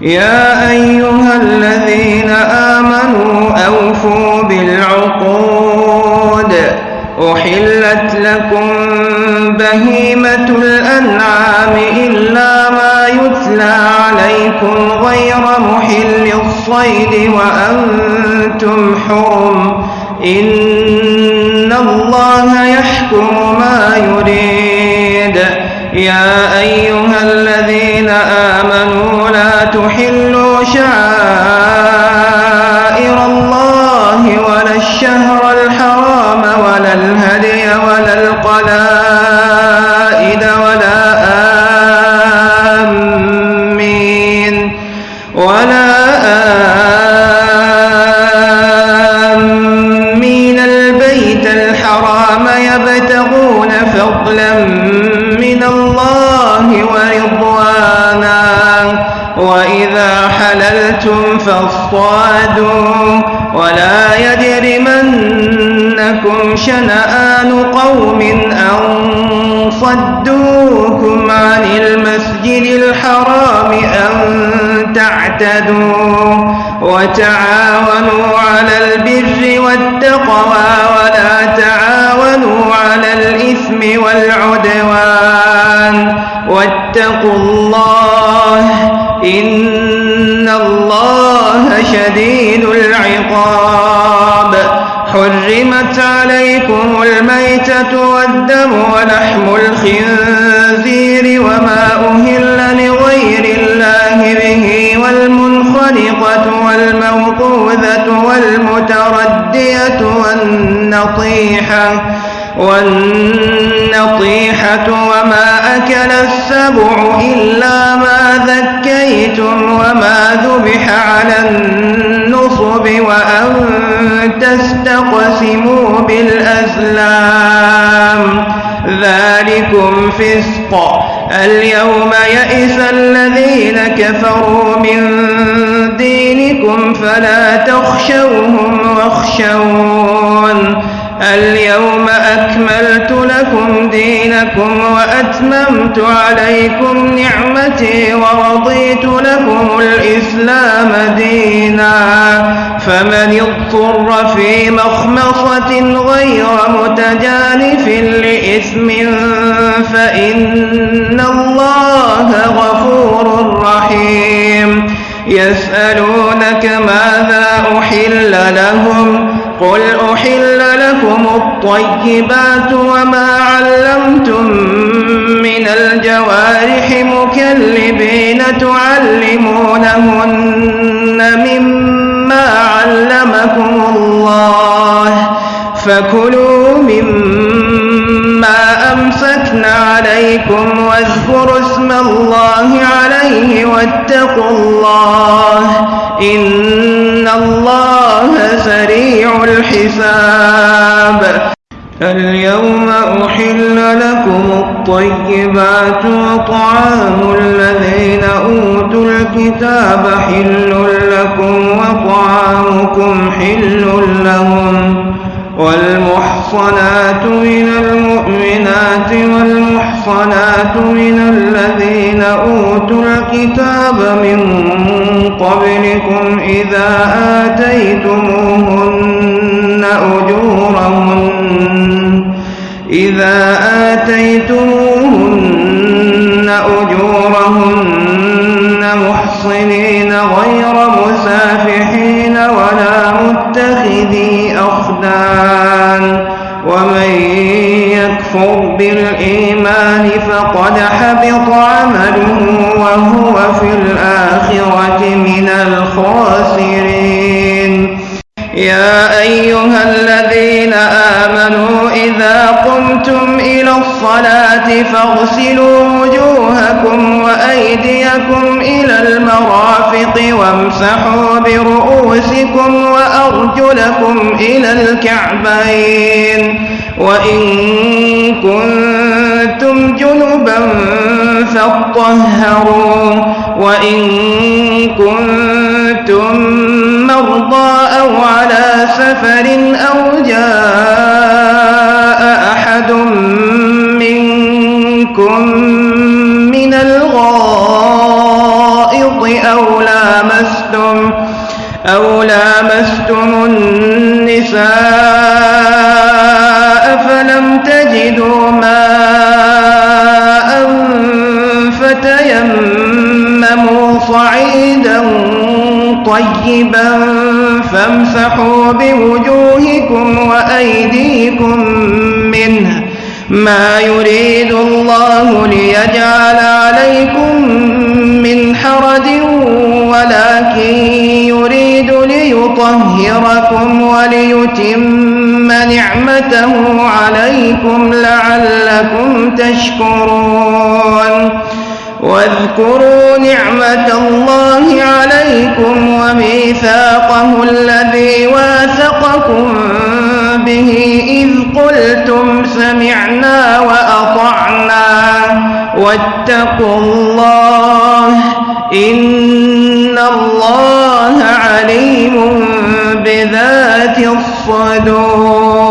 يا أيها الذين آمنوا أوفوا بالعقود. أحلت لكم بهيمة الأنعام إلا ما يتلى عليكم غير محل الصيد وأنتم حرم. إن الله يحكم ما يريد. يا أيها الشهر الحرام ولا الهدي ولا القلائد ولا آمين ولا آمين حللتم فاصطادوا ولا يجرمنكم شنآن قوم أن صدوكم عن المسجد الحرام أن تعتدوا وتعاونوا على البر والتقوى ولا تعاونوا على الإثم والعدوان واتقوا الله إن شديد العقاب. حرمت عليكم الميتة والدم ولحم الخنزير وما أهل لغير الله به والمنخلقة والموقوذة والمتردية والنطيحة والنطيحة وما أكل السبع إلا ما ذكيتم وما ذبح على النصب وأن تستقسموا بالأزلام ذلكم فسق اليوم يئس الذين كفروا من دينكم فلا تخشوهم واخشون اليوم أكملت لكم دينكم وأتممت عليكم نعمتي ورضيت لكم الإسلام دينا. فمن اضطر في مخمصة غير متجانف لإثم فإن الله غفور رحيم. يسألونك ماذا أحل لهم؟ قل أحل لكم الطيبات وما علمتم من الجوارح مكلبين تعلمونهن مما علمكم الله فكلوا مما أمسكنا عليكم واذكروا اسم الله عليه واتقوا الله إن الله سريع الحساب اليوم أحل لكم الطيبات وطعام الذين أوتوا الكتاب حل لكم وطعامكم حل لهم والمحصنات من المؤمنات والمحصنات من الذين أوتوا الكتاب من قبلكم إذا آتيتموهن أجورهن إذا آتيتموهن أجورهن محصنين غير مسافحين ولا متخذي أخدان ومن يكفر بالإيمان فقد حبط عمله وهو في الآخرة من الخاسرين يا أيها الذين آمنوا إذا قمتم إلى الصلاة فاغسلوا وجوهكم وأيديكم إلى المرافق وامسحوا برؤوسكم وأرجلكم إلى الكعبين وإن كنتم جنبا فاطهروا وإن كنتم مرضى أو على سفر أو جاء أحد منكم من الغائط أو لامستم أو لامستم النساء فلم تجدوا ماء فتيمموا صعيدا طيبا فامسحوا بوجوهكم وأيديكم منه ما يريد الله ليجعل عليكم من حرج ولكن ليطهركم وليتم نعمته عليكم لعلكم تشكرون. واذكروا نعمة الله عليكم وميثاقه الذي واثقكم به إذ قلتم سمعنا وأطعنا. واتقوا الله إن الله عليم الصدور.